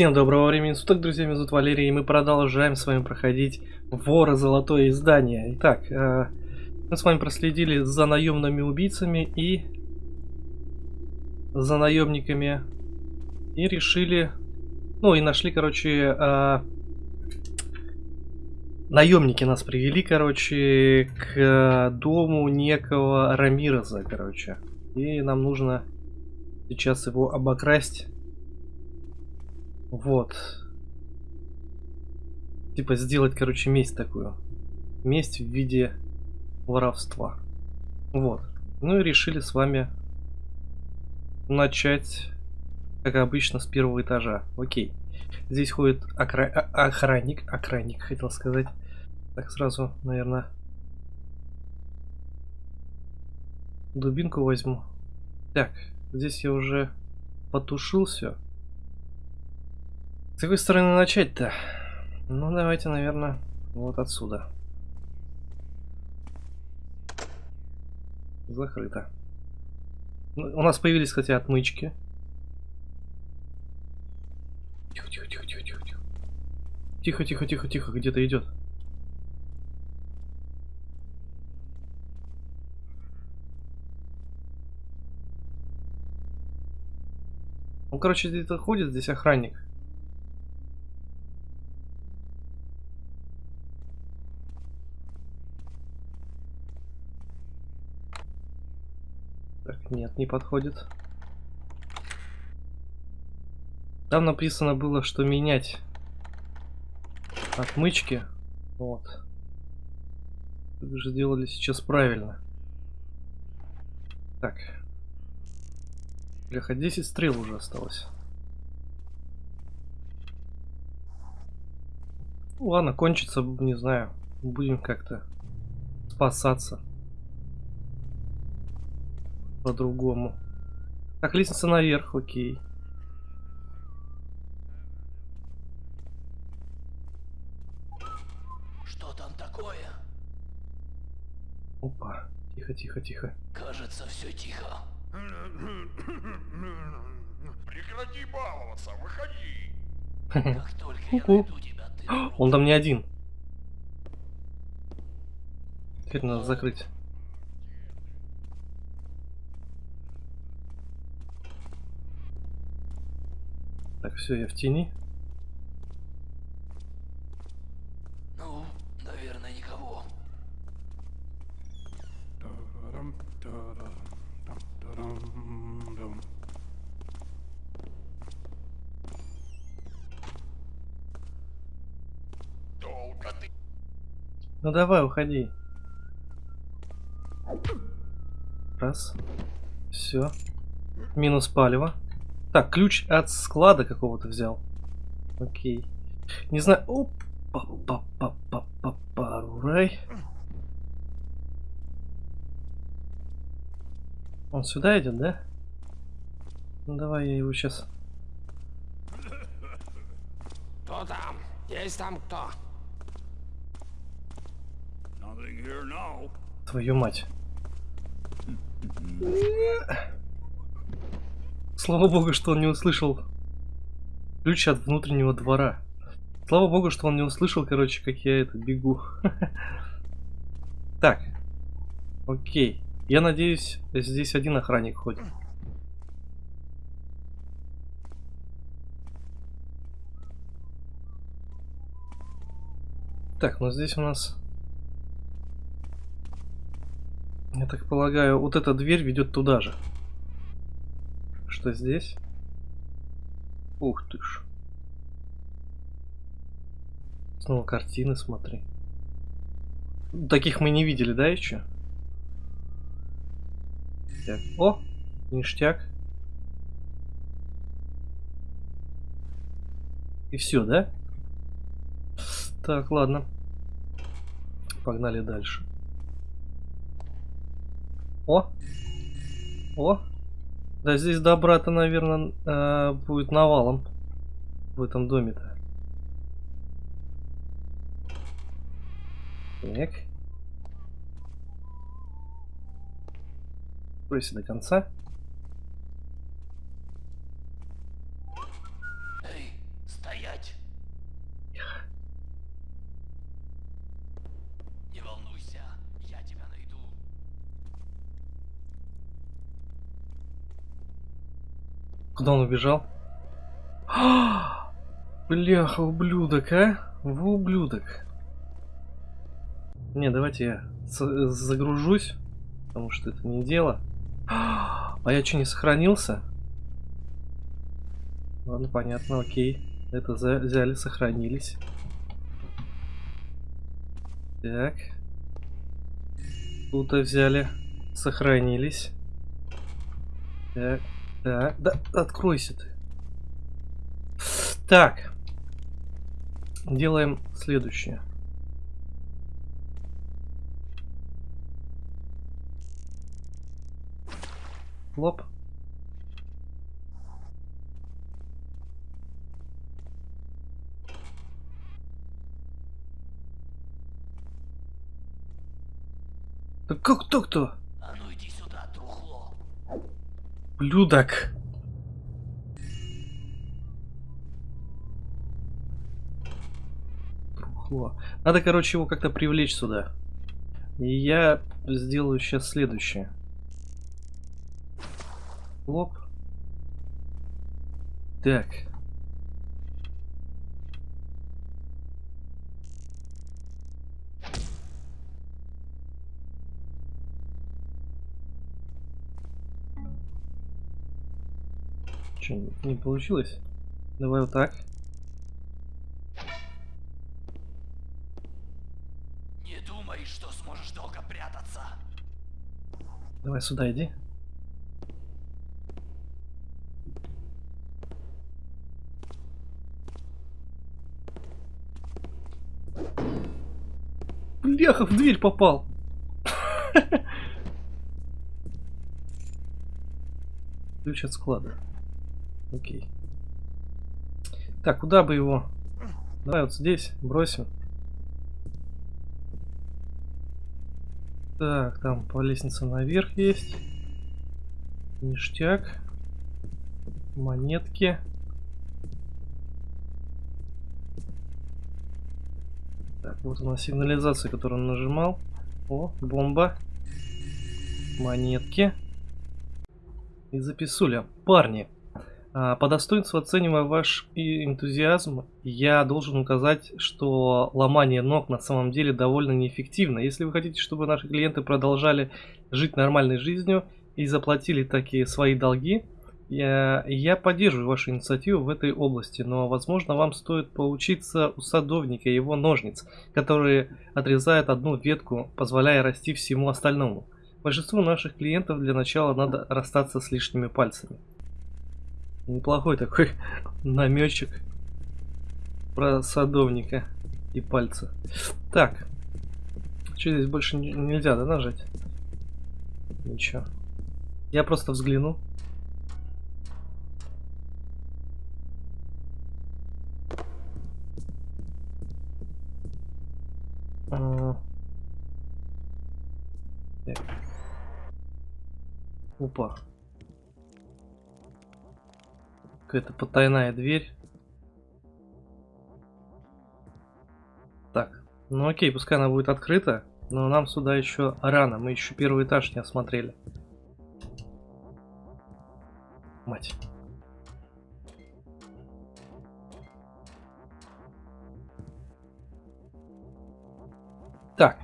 Всем доброго времени суток, друзья, меня зовут Валерий, и мы продолжаем с вами проходить Вора Золотое Издание. Итак, э, мы с вами проследили за наемными убийцами и за наемниками и решили, ну и нашли, короче, э, наемники нас привели, короче, к дому некого Рамироза, короче. И нам нужно сейчас его обокрасть вот. Типа сделать, короче, месть такую. Месть в виде воровства. Вот. Ну и решили с вами начать, как обычно, с первого этажа. Окей. Здесь ходит окра... охранник. Охранник, хотел сказать. Так, сразу, наверное, дубинку возьму. Так, здесь я уже потушил все. С какой стороны начать-то? Ну, давайте, наверное, вот отсюда. Закрыто. Ну, у нас появились, кстати, отмычки. Тихо, тихо, тихо, тихо, тихо, тихо. Тихо, тихо, тихо, тихо, где-то идет. Ну, короче, где-то ходит здесь охранник. Нет, не подходит. Там написано было, что менять отмычки. Вот. Вы же делали сейчас правильно. Так. Бляха, 10 стрел уже осталось. Ну, ладно, кончится, не знаю. Будем как-то спасаться по-другому. Так, лестница наверх, окей. Что там такое? Опа, тихо, тихо, тихо. Кажется, все тихо. Прекрати баловаться, выходи. Как только я найду тебя, ты... Он там не один. Теперь надо закрыть. Так, все, я в тени. Ну, наверное, никого. Долго ты Ну давай, уходи. Раз. Все. Минус палево. Так, ключ от склада какого-то взял. Окей. Не знаю. Опа, па па па па па рай. Он сюда идет, да? Ну давай я его сейчас. Кто там? Есть там кто? Твою мать. Слава богу, что он не услышал ключ от внутреннего двора. Слава богу, что он не услышал, короче, как я это бегу. Так. Окей. Я надеюсь, здесь один охранник ходит. Так, ну здесь у нас... Я так полагаю, вот эта дверь ведет туда же. Что здесь? Ух ты ж. Снова картины, смотри. Таких мы не видели, да, еще? Так. О, ништяк. И все, да? Так, ладно. Погнали дальше. О! О! Да здесь добра-то, наверное, э, будет навалом в этом доме-то. Так. Пройся до конца. Куда он убежал? Бляха, ублюдок, а? Вы ублюдок. Не, давайте я загружусь, потому что это не дело. А я что, не сохранился? Ладно, понятно, окей. Это взяли, сохранились. Так. Тут взяли, сохранились. Так, так, да, откройся ты. Так. Делаем следующее. Лоп. Так как так-то? А ну иди сюда, трухло. Блюдок. Трухло. Надо, короче, его как-то привлечь сюда. И я сделаю сейчас следующее. Лоп. Так. Че, не получилось? Давай вот так. Не думай, что сможешь долго прятаться. Давай сюда иди. Бляха, в дверь попал. Ключ от склада. Окей. Так, куда бы его? Давай вот здесь бросим. Так, там по лестнице наверх есть. Ништяк. Монетки. Так, вот у нас сигнализация, которую он нажимал. О, бомба. Монетки. И записуля. Парни, по достоинству оценивая ваш энтузиазм, я должен указать, что ломание ног на самом деле довольно неэффективно. Если вы хотите, чтобы наши клиенты продолжали жить нормальной жизнью и заплатили такие свои долги, я, я поддерживаю вашу инициативу в этой области, но, возможно, вам стоит поучиться у садовника и его ножниц, которые отрезают одну ветку, позволяя расти всему остальному. Большинству наших клиентов для начала надо расстаться с лишними пальцами. Неплохой такой намечек про садовника и пальцы. Так. Что здесь больше нельзя, да, нажать? Ничего. Я просто взгляну. А. Опа. Какая-то потайная дверь. Так, ну окей, пускай она будет открыта, но нам сюда еще рано, мы еще первый этаж не осмотрели. Мать. Так.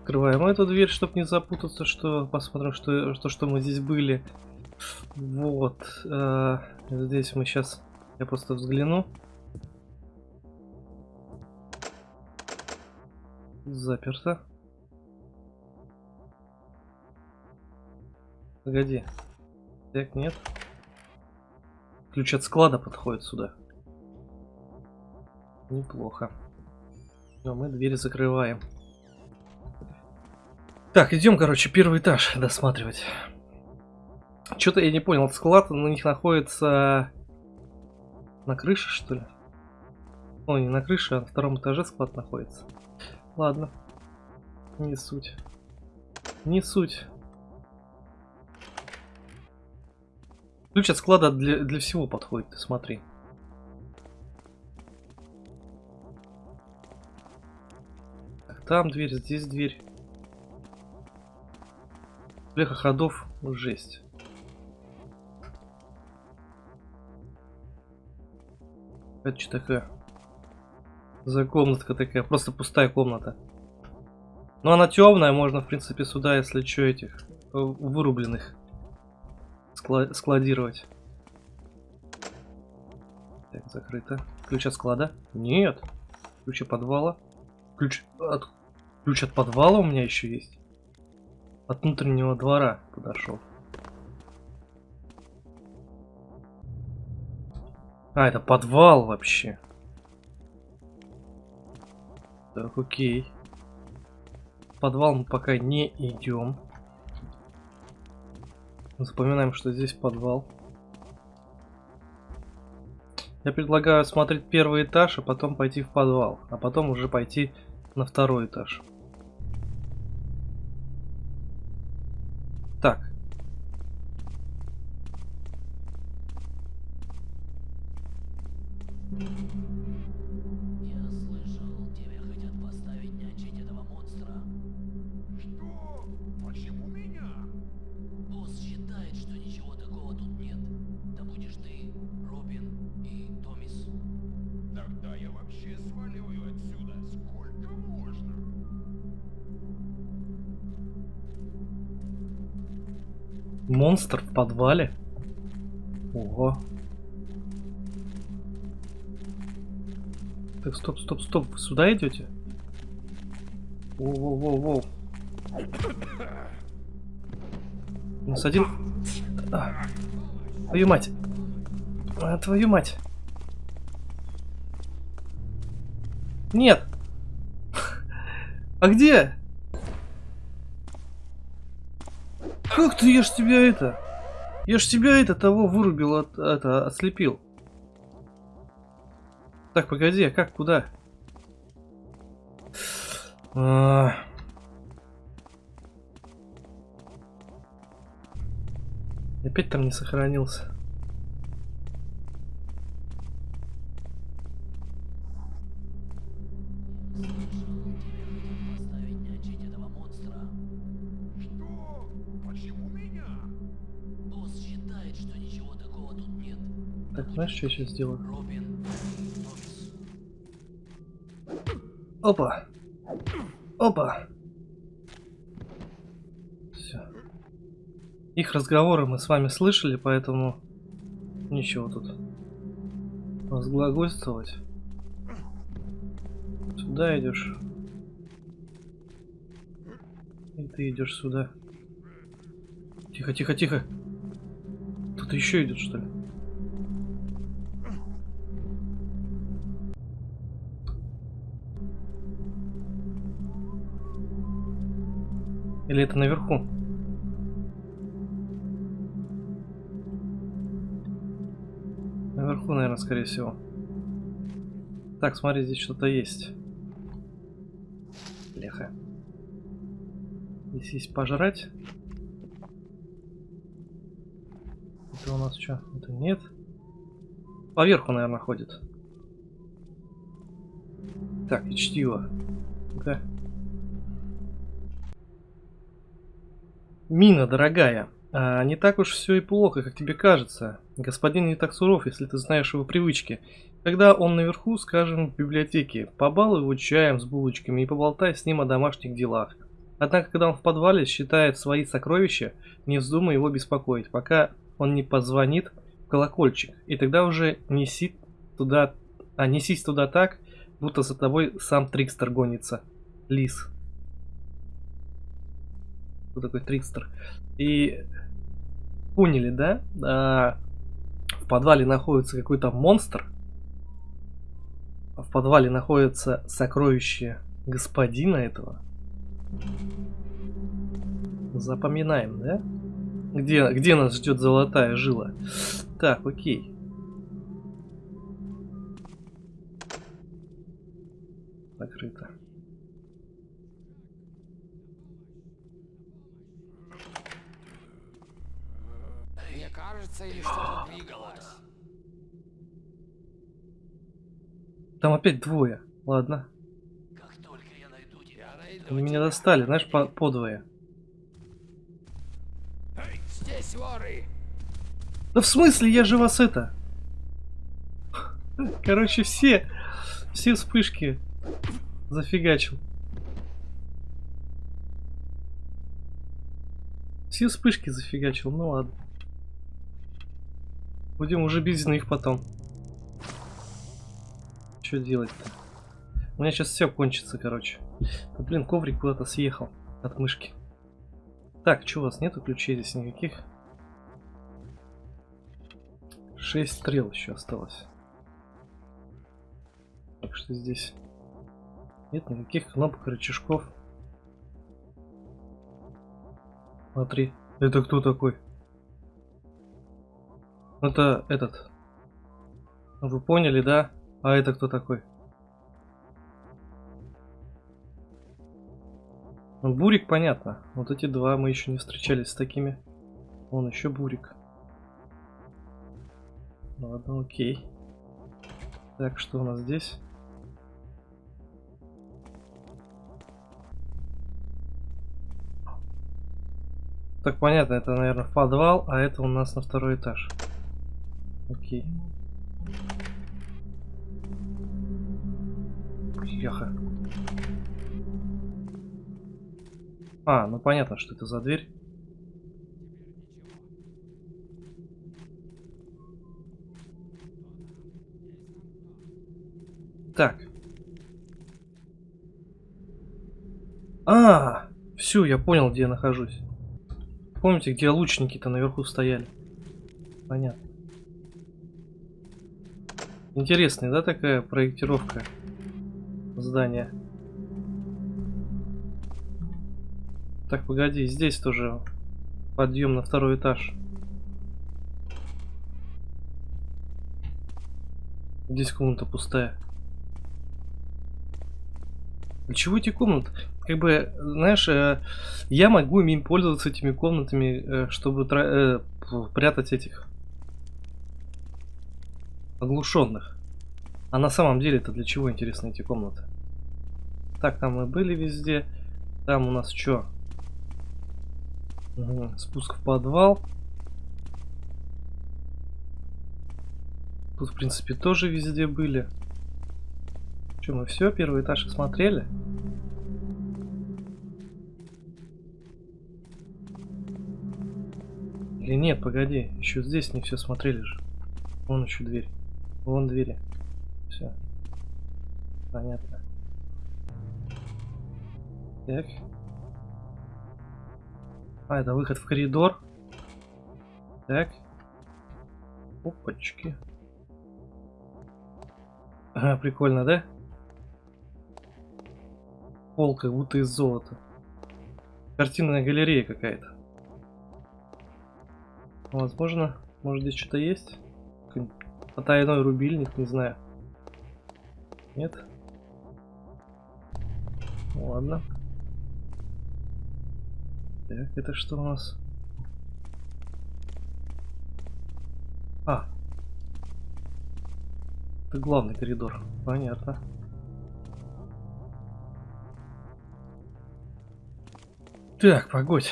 Открываем эту дверь, чтобы не запутаться, что посмотрим, что, что, что мы здесь были. Вот. Э, здесь мы сейчас... Я просто взгляну. Заперто. Погоди. Так, нет. Ключ от склада подходит сюда. Неплохо. Но мы дверь закрываем. Так, идем, короче, первый этаж досматривать. Что-то я не понял, склад на них находится на крыше, что ли? Ой, не на крыше, а на втором этаже склад находится. Ладно. Не суть. Не суть. Ключ от склада для, для всего подходит, ты смотри. Там дверь, здесь дверь. Бляха ходов, жесть. Это что такое? За комнатка такая, просто пустая комната. Но она темная, можно, в принципе, сюда, если что, этих э, вырубленных скла- складировать. Так, закрыто. Ключ от склада? Нет. Ключ от подвала? Ключ от... Ключ от подвала у меня еще есть. От внутреннего двора подошел. А, это подвал вообще. Так, окей. В подвал мы пока не идем. Запоминаем, что здесь подвал. Я предлагаю смотреть первый этаж, а потом пойти в подвал. А потом уже пойти на второй этаж. Так. Монстр в подвале? Ого. Так, стоп, стоп, стоп. Вы сюда идете? Воу-воу-воу-воу. У нас один... А, твою мать. А, твою мать. Нет. А где? Как ты, я тебя это... Я ж тебя это того вырубил, от, это, ослепил. Так, погоди, а как, куда? А. Опять там не сохранился. Так, знаешь, что я сейчас сделаю? Опа! Опа! Все. Их разговоры мы с вами слышали, поэтому ничего тут разглагольствовать. Сюда идешь. И ты идешь сюда. Тихо, тихо, тихо. Кто-то еще идет, что ли? Или это наверху? Наверху, наверное, скорее всего. Так, смотри, здесь что-то есть. Леха. Здесь есть пожрать. Это у нас что? Это нет. Поверху, наверное, ходит. Так, и чтиво. Да. Мина, дорогая, а, не так уж все и плохо, как тебе кажется. Господин не так суров, если ты знаешь его привычки. Когда он наверху, скажем, в библиотеке, побалуй его чаем с булочками и поболтай с ним о домашних делах. Однако, когда он в подвале считает свои сокровища, не вздумай его беспокоить, пока он не позвонит в колокольчик. И тогда уже неси туда, а несись туда так, будто за тобой сам Трикстер гонится. Лис. Кто такой Трикстер? И поняли, да? А, в подвале находится какой-то монстр. В подвале находится сокровище господина этого. Запоминаем, да? Где, где нас ждет золотая жила? Так, окей. Закрыто. Мне кажется, или что-то двигалось. Там опять двое. Ладно. Как только я найду тебя, Я найду Они меня тебя. достали, знаешь, по, по двое. Здесь воры. Да в смысле, я же вас это... Короче, все, все вспышки зафигачил. Все вспышки зафигачил, ну ладно. Будем уже без них потом. Что делать-то? У меня сейчас все кончится, короче. Да, блин, коврик куда-то съехал от мышки. Так, что у вас нету ключей здесь никаких? Шесть стрел еще осталось. Так что здесь нет никаких кнопок, рычажков. Смотри, это кто такой? Это этот. Вы поняли, да? А это кто такой? Ну, Бурик, понятно. Вот эти два мы еще не встречались с такими. Он еще Бурик. Ладно, окей. Так, что у нас здесь? Так, понятно, это, наверное, подвал, а это у нас на второй этаж. Окей. Яха. А, ну понятно, что это за дверь. Так. А, все, я понял, где я нахожусь. Помните, где лучники-то наверху стояли? Понятно. Интересная, да, такая проектировка здания? Так, погоди, здесь тоже подъем на второй этаж. Здесь комната пустая. Для чего эти комнаты? Как бы, знаешь, э, я могу им пользоваться этими комнатами, э, чтобы э, прятать этих оглушенных. А на самом деле это для чего интересны эти комнаты? Так, там мы были везде. Там у нас что? Угу. Спуск в подвал. Тут, в принципе, тоже везде были. Что, мы все, первый этаж осмотрели? Или нет, погоди, еще здесь не все смотрели же. Вон еще дверь. Вон двери. Все. Понятно. Так. А, это выход в коридор. Так. Опачки. Ага, прикольно, да? Пол как будто из золота. Картинная галерея какая-то. Возможно, может здесь что-то есть? Потайной рубильник, не знаю. Нет? Ну, ладно. Так, это что у нас? А. Это главный коридор. Понятно. Так, погодь.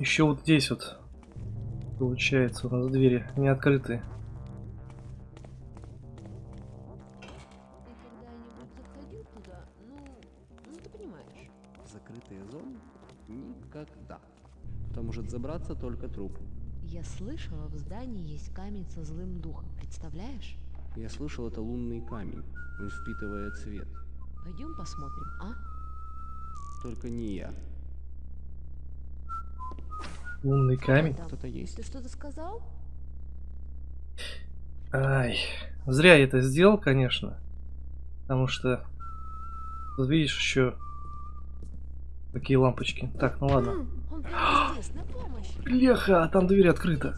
Еще вот здесь вот получается у нас двери не открыты. Может забраться только труп. Я слышала, в здании есть камень со злым духом. Представляешь? Я слышал, это лунный камень. Он впитывает свет. Пойдем посмотрим, а? Только не я. Лунный камень. Кто-то есть. Ты что-то сказал? Ай, зря я это сделал, конечно. Потому что, тут видишь, еще такие лампочки. Так, ну ладно. Он Леха, а там дверь открыта.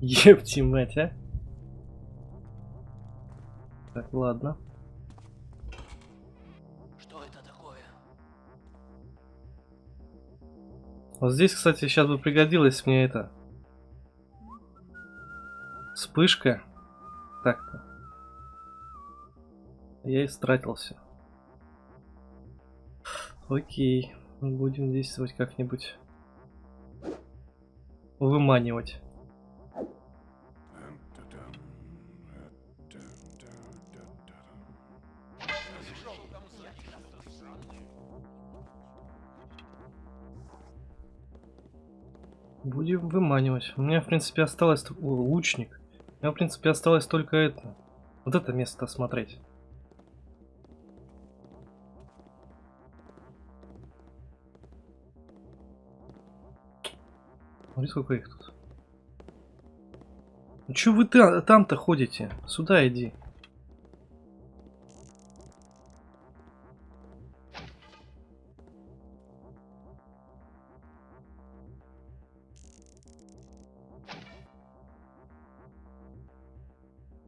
Епти мать, а. Так, ладно. Что это такое? Вот здесь, кстати, сейчас бы пригодилась мне это. Вспышка. Так-то. Я истратился. Окей. Будем действовать как-нибудь выманивать. Будем выманивать. У меня, в принципе, осталось... О, лучник. У меня, в принципе, осталось только это. Вот это место осмотреть. Смотри, сколько их тут. Ну чё вы та- там-то ходите? Сюда иди.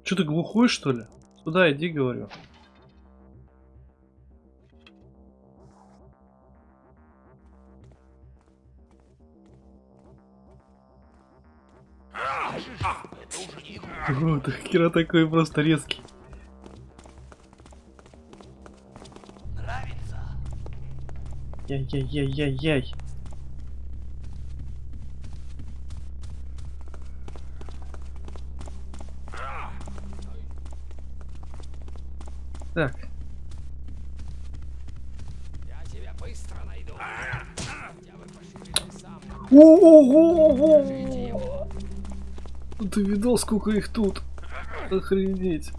Че ты глухой, что ли? Сюда иди, говорю. О, ты хера такой просто резкий. Нравится? Яй-яй-яй-яй-яй. Так, Я тебя быстро найду. Хотя бы пошевели сам. Ты видал, сколько их тут? Охренеть.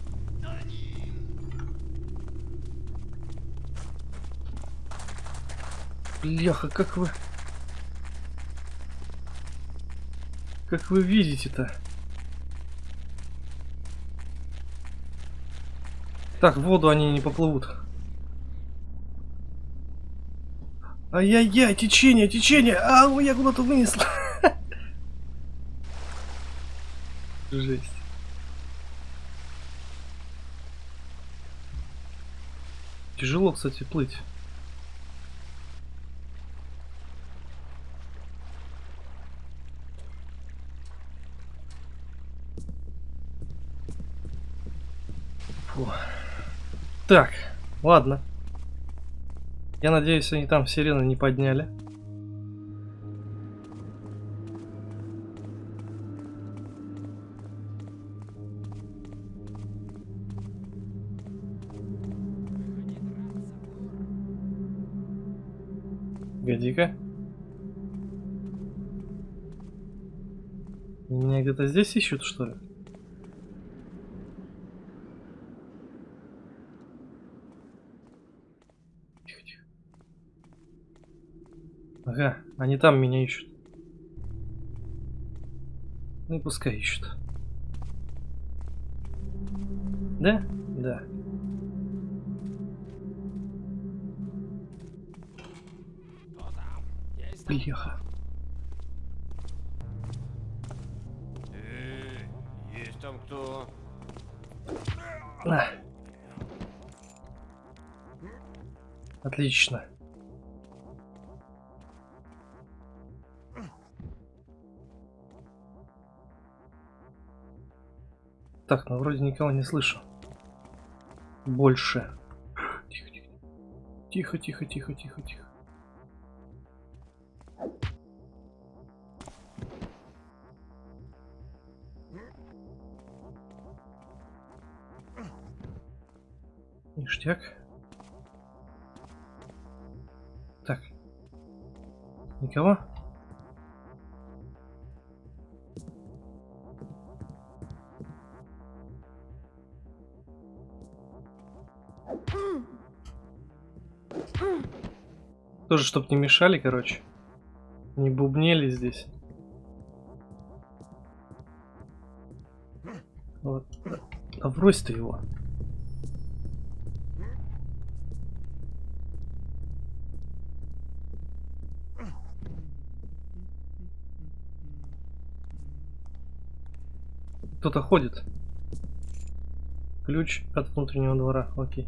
Бляха, как вы... Как вы видите-то? Так, в воду они не поплывут. Ай-яй-яй, течение, течение! А, я куда-то вынесла. Жесть. Тяжело, кстати, плыть. Фу. Так, ладно. Я надеюсь, они там сирены не подняли. Погоди-ка. Меня где-то здесь ищут, что ли? Тихо, тихо. Ага, они там меня ищут. Ну и пускай ищут. Да? Да. Бляха. Эй, есть там кто? На. Отлично. Так, ну вроде никого не слышу. Больше. Тихо, тихо. Тихо, тихо, тихо, тихо, тихо. Ништяк. Так. Никого? Тоже, чтоб не мешали, короче. Не бубнели здесь. Вот. А брось ты его. Кто-то ходит. Ключ от внутреннего двора. Окей.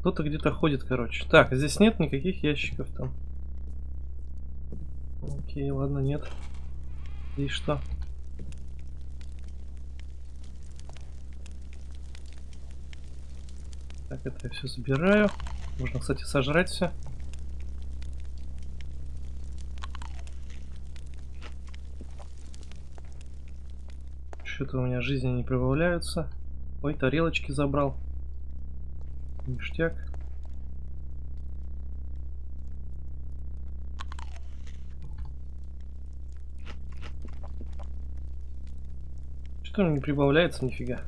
Кто-то где-то ходит, короче. Так, здесь нет никаких ящиков там. Окей, ладно, нет. И что? Так, это я все забираю. Можно, кстати, сожрать все. Что-то у меня жизни не прибавляются. Ой, тарелочки забрал. Ништяк. Что не прибавляется нифига?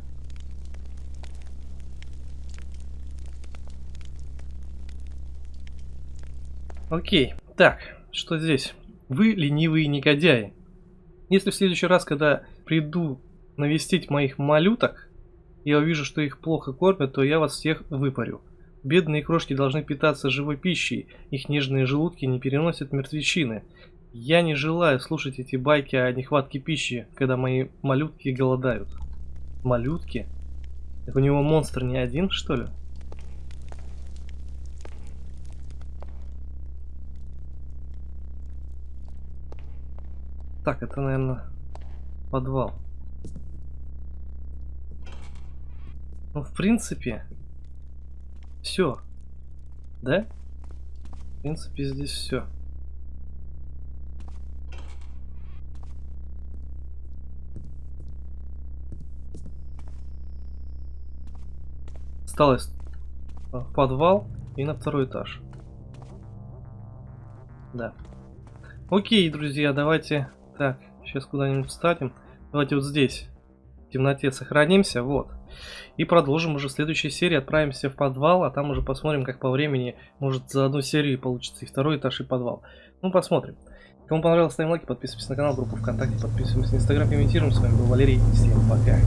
Окей, так, что здесь? Вы ленивые негодяи. Если в следующий раз, когда приду навестить моих малюток, я увижу, что их плохо кормят, то я вас всех выпарю. Бедные крошки должны питаться живой пищей, их нежные желудки не переносят мертвечины. Я не желаю слушать эти байки о нехватке пищи, когда мои малютки голодают. Малютки? Так у него монстр не один, что ли? Так, это, наверное, подвал. Ну, в принципе, все. Да? В принципе, здесь все. Осталось в подвал и на второй этаж. Да. Окей, друзья, давайте... Так, сейчас куда-нибудь встанем. Давайте вот здесь, в темноте, сохранимся, вот. И продолжим уже в следующей серии, отправимся в подвал, а там уже посмотрим, как по времени, может за одну серию получится и второй этаж, и подвал. Ну, посмотрим. Кому понравилось, ставим лайки, подписывайтесь на канал, группу ВКонтакте, подписываемся на Инстаграм, комментируем. С вами был Валерий, всем пока.